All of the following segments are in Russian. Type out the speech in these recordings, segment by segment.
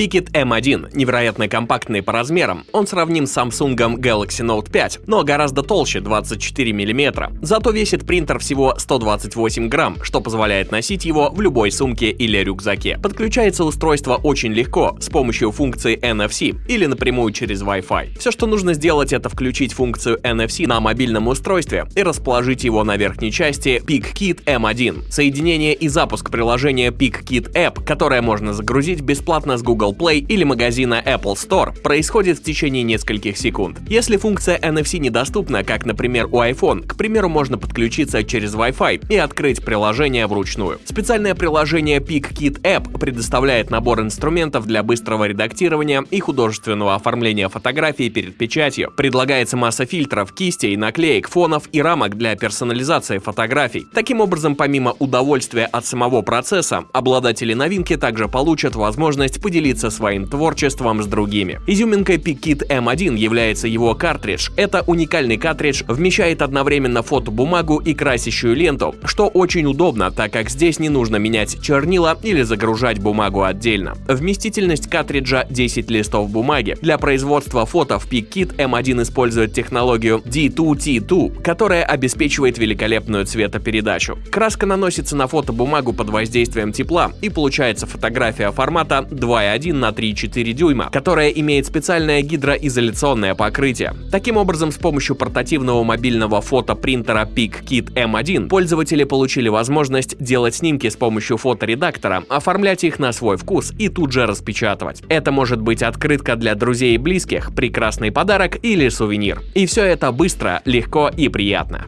Picket M1 невероятно компактный по размерам, он сравним с Samsung Galaxy Note 5, но гораздо толще 24 мм. Зато весит принтер всего 128 грамм, что позволяет носить его в любой сумке или рюкзаке. Подключается устройство очень легко, с помощью функции NFC или напрямую через Wi-Fi. Все, что нужно сделать, это включить функцию NFC на мобильном устройстве и расположить его на верхней части PicKit M1. Соединение и запуск приложения PicKit App, которое можно загрузить бесплатно с Google Play или магазина Apple Store, происходит в течение нескольких секунд. Если функция NFC недоступна, как, например, у iPhone, к примеру, можно подключиться через Wi-Fi и открыть приложение вручную. Специальное приложение PicKit App предоставляет набор инструментов для быстрого редактирования и художественного оформления фотографий перед печатью. Предлагается масса фильтров, кистей, наклеек, фонов и рамок для персонализации фотографий. Таким образом, помимо удовольствия от самого процесса, обладатели новинки также получат возможность поделиться своим творчеством с другими. Изюминкой PicKit M1 является его картридж. Это уникальный картридж вмещает одновременно фотобумагу и красящую ленту, что очень удобно, так как здесь не нужно менять чернила или загружать бумагу отдельно. Вместительность картриджа 10 листов бумаги. Для производства фото в PicKit M1 использует технологию D2T2, которая обеспечивает великолепную цветопередачу. Краска наносится на фотобумагу под воздействием тепла и получается фотография формата 2,1 на 3,4 дюйма, которая имеет специальное гидроизоляционное покрытие. Таким образом, с помощью портативного мобильного фотопринтера PicKit M1 пользователи получили возможность делать снимки с помощью фоторедактора, оформлять их на свой вкус и тут же распечатывать. Это может быть открытка для друзей и близких, прекрасный подарок или сувенир. И все это быстро, легко и приятно.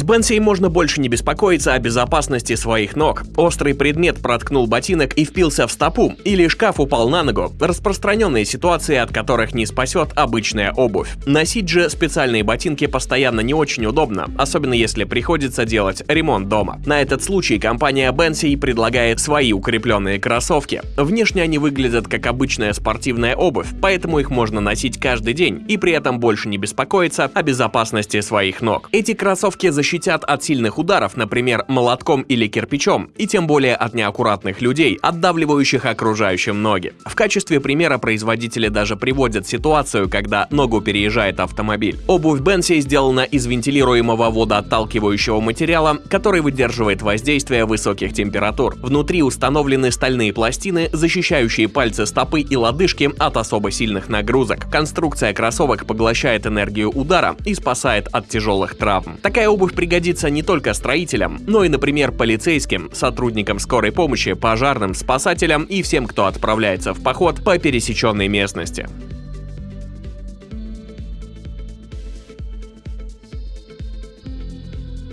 С Бенсией можно больше не беспокоиться о безопасности своих ног. Острый предмет проткнул ботинок и впился в стопу, или шкаф упал на ногу. Распространенные ситуации, от которых не спасет обычная обувь. Носить же специальные ботинки постоянно не очень удобно, особенно если приходится делать ремонт дома. На этот случай компания Бенси предлагает свои укрепленные кроссовки. Внешне они выглядят как обычная спортивная обувь, поэтому их можно носить каждый день и при этом больше не беспокоиться о безопасности своих ног. Эти кроссовки защитят от сильных ударов, например, молотком или кирпичом, и тем более от неаккуратных людей, отдавливающих окружающим ноги. В качестве примера производители даже приводят ситуацию, когда ногу переезжает автомобиль. Обувь Бенси сделана из вентилируемого водоотталкивающего материала, который выдерживает воздействие высоких температур. Внутри установлены стальные пластины, защищающие пальцы стопы и лодыжки от особо сильных нагрузок. Конструкция кроссовок поглощает энергию удара и спасает от тяжелых травм. Такая обувь пригодится не только строителям, но и, например, полицейским, сотрудникам скорой помощи, пожарным, спасателям и всем, кто отправляется в поход по пересеченной местности.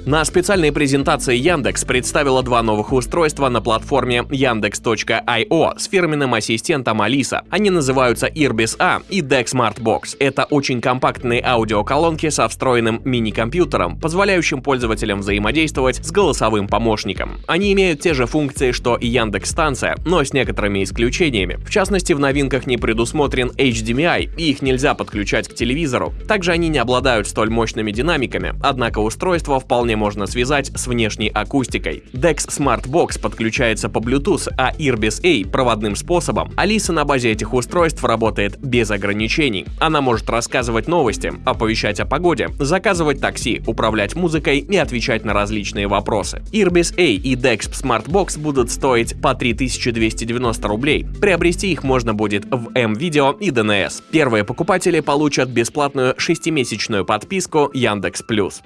На специальной презентации Яндекс представила два новых устройства на платформе Yandex.io с фирменным ассистентом Алиса. Они называются Irbis A и Deck Smart Box. Это очень компактные аудиоколонки со встроенным мини-компьютером, позволяющим пользователям взаимодействовать с голосовым помощником. Они имеют те же функции, что и Яндекс станция, но с некоторыми исключениями. В частности, в новинках не предусмотрен HDMI, и их нельзя подключать к телевизору. Также они не обладают столь мощными динамиками, однако устройство вполне можно связать с внешней акустикой. Dex Smart Box подключается по Bluetooth, а Irbis A проводным способом. Алиса на базе этих устройств работает без ограничений. Она может рассказывать новости, оповещать о погоде, заказывать такси, управлять музыкой и отвечать на различные вопросы. Irbis A и Dex Smart Box будут стоить по 3290 рублей. Приобрести их можно будет в M-Video и DNS. Первые покупатели получат бесплатную 6-месячную подписку Яндекс Плюс.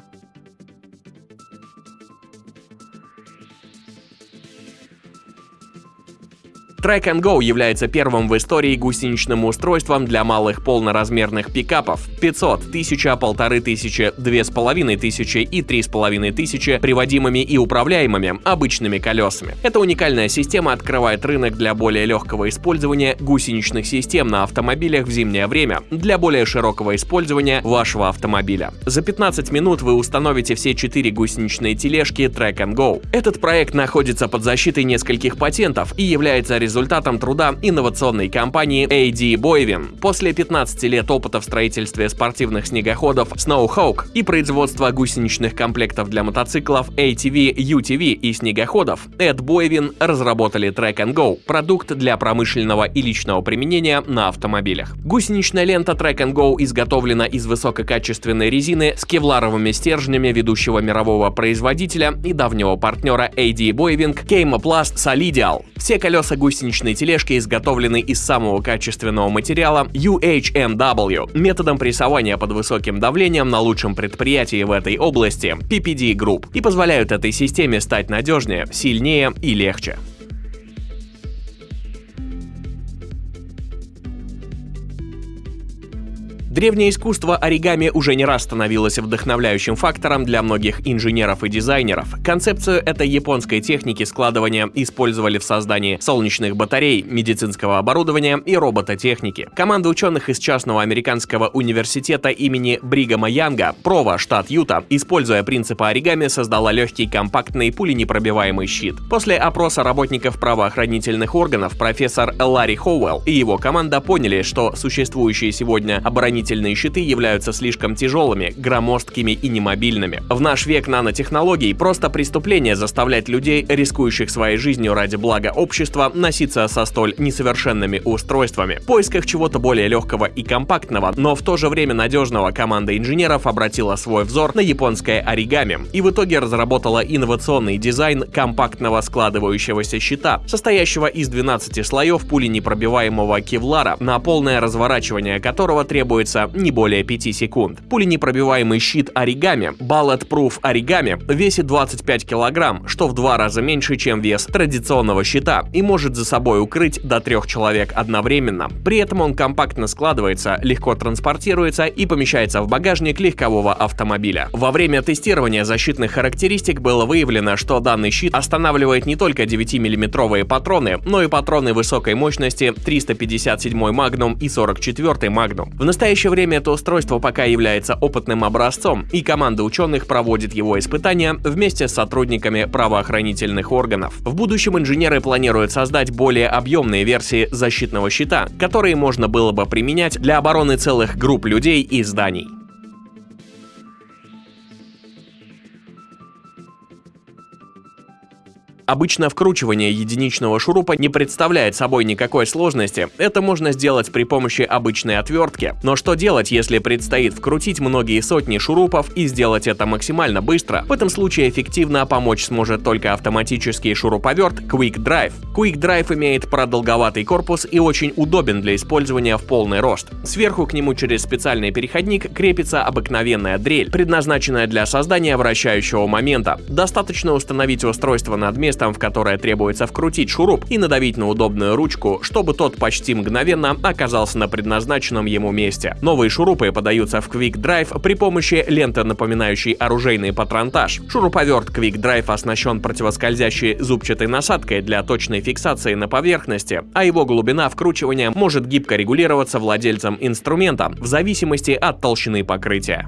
Track and Go является первым в истории гусеничным устройством для малых полноразмерных пикапов 500, 1000, 1500, 2500 и 3500 приводимыми и управляемыми обычными колесами. Эта уникальная система открывает рынок для более легкого использования гусеничных систем на автомобилях в зимнее время для более широкого использования вашего автомобиля. За 15 минут вы установите все 4 гусеничные тележки Track and Go. Этот проект находится под защитой нескольких патентов и является результатом результатом труда инновационной компании AD Boivin. После 15 лет опыта в строительстве спортивных снегоходов Snowhawk и производства гусеничных комплектов для мотоциклов ATV, UTV и снегоходов, Эд Boivin разработали Track and Go – продукт для промышленного и личного применения на автомобилях. Гусеничная лента Track and Go изготовлена из высококачественной резины с кевларовыми стержнями ведущего мирового производителя и давнего партнера AD Boiving Chemoplast Solidial. Все колеса гусеничной тележки изготовлены из самого качественного материала UHMW методом прессования под высоким давлением на лучшем предприятии в этой области PPD Group и позволяют этой системе стать надежнее, сильнее и легче. Древнее искусство оригами уже не раз становилось вдохновляющим фактором для многих инженеров и дизайнеров. Концепцию этой японской техники складывания использовали в создании солнечных батарей, медицинского оборудования и робототехники. Команда ученых из частного американского университета имени Бригама Янга, Прова, штат Юта, используя принципы оригами, создала легкий компактный пуленепробиваемый щит. После опроса работников правоохранительных органов профессор Ларри Хоуэлл и его команда поняли, что существующие сегодня оборонительные оборонительные щиты являются слишком тяжелыми, громоздкими и немобильными. В наш век нанотехнологий просто преступление заставлять людей, рискующих своей жизнью ради блага общества, носиться со столь несовершенными устройствами. В поисках чего-то более легкого и компактного, но в то же время надежного команда инженеров обратила свой взор на японское оригами и в итоге разработала инновационный дизайн компактного складывающегося щита, состоящего из 12 слоев пуленепробиваемого кевлара, на полное разворачивание которого требуется длится не более 5 секунд. Пуленепробиваемый щит оригами Bulletproof оригами весит 25 килограмм, что в два раза меньше, чем вес традиционного щита и может за собой укрыть до трех человек одновременно. При этом он компактно складывается, легко транспортируется и помещается в багажник легкового автомобиля. Во время тестирования защитных характеристик было выявлено, что данный щит останавливает не только 9-миллиметровые патроны, но и патроны высокой мощности 357 Magnum и 44 Magnum. В настоящее настоящее время это устройство пока является опытным образцом, и команда ученых проводит его испытания вместе с сотрудниками правоохранительных органов. В будущем инженеры планируют создать более объемные версии защитного щита, которые можно было бы применять для обороны целых групп людей и зданий. Обычно вкручивание единичного шурупа не представляет собой никакой сложности, это можно сделать при помощи обычной отвертки. Но что делать, если предстоит вкрутить многие сотни шурупов и сделать это максимально быстро? В этом случае эффективно помочь сможет только автоматический шуруповерт Quick Drive. Quick Drive имеет продолговатый корпус и очень удобен для использования в полный рост. Сверху к нему через специальный переходник крепится обыкновенная дрель, предназначенная для создания вращающего момента. Достаточно установить устройство над местом местом, в которое требуется вкрутить шуруп и надавить на удобную ручку, чтобы тот почти мгновенно оказался на предназначенном ему месте. Новые шурупы подаются в Quick Drive при помощи ленты, напоминающей оружейный патронтаж. Шуруповерт Quick Drive оснащен противоскользящей зубчатой насадкой для точной фиксации на поверхности, а его глубина вкручивания может гибко регулироваться владельцем инструмента в зависимости от толщины покрытия.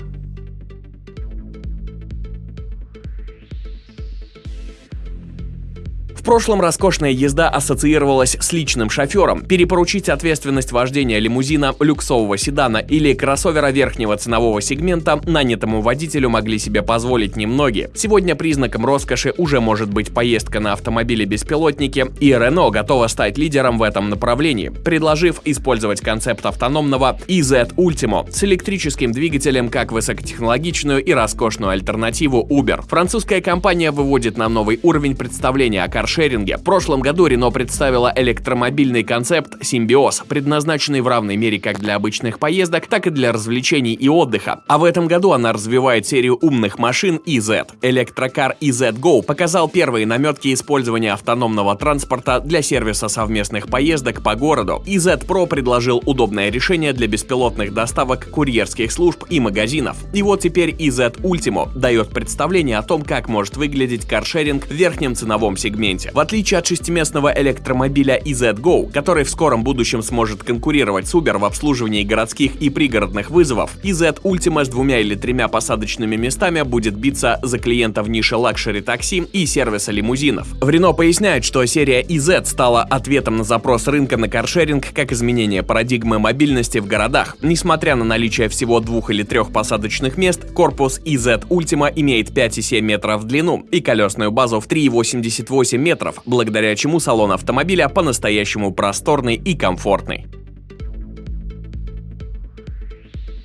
В прошлом роскошная езда ассоциировалась с личным шофером. Перепоручить ответственность вождения лимузина, люксового седана или кроссовера верхнего ценового сегмента нанятому водителю могли себе позволить немногие. Сегодня признаком роскоши уже может быть поездка на автомобиле-беспилотнике, и Renault готова стать лидером в этом направлении, предложив использовать концепт автономного EZ Ultimo с электрическим двигателем как высокотехнологичную и роскошную альтернативу Uber. Французская компания выводит на новый уровень представления о каршеринге каршеринге. В прошлом году Renault представила электромобильный концепт Симбиоз, предназначенный в равной мере как для обычных поездок, так и для развлечений и отдыха. А в этом году она развивает серию умных машин EZ. Электрокар EZ Go показал первые наметки использования автономного транспорта для сервиса совместных поездок по городу. EZ Pro предложил удобное решение для беспилотных доставок курьерских служб и магазинов. И вот теперь EZ Ultimo дает представление о том, как может выглядеть каршеринг в верхнем ценовом сегменте сегменте. В отличие от шестиместного электромобиля EZ-Go, который в скором будущем сможет конкурировать с Uber в обслуживании городских и пригородных вызовов, EZ Ultima с двумя или тремя посадочными местами будет биться за клиента в нише luxury такси и сервиса лимузинов. В Renault поясняют, что серия EZ стала ответом на запрос рынка на каршеринг как изменение парадигмы мобильности в городах. Несмотря на наличие всего двух или трех посадочных мест, корпус EZ Ultima имеет 5,7 метров в длину и колесную базу в 3,88 метров, благодаря чему салон автомобиля по-настоящему просторный и комфортный.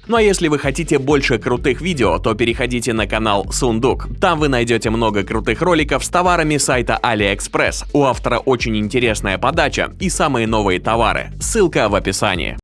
Ну а если вы хотите больше крутых видео, то переходите на канал Сундук. Там вы найдете много крутых роликов с товарами сайта AliExpress. У автора очень интересная подача и самые новые товары. Ссылка в описании.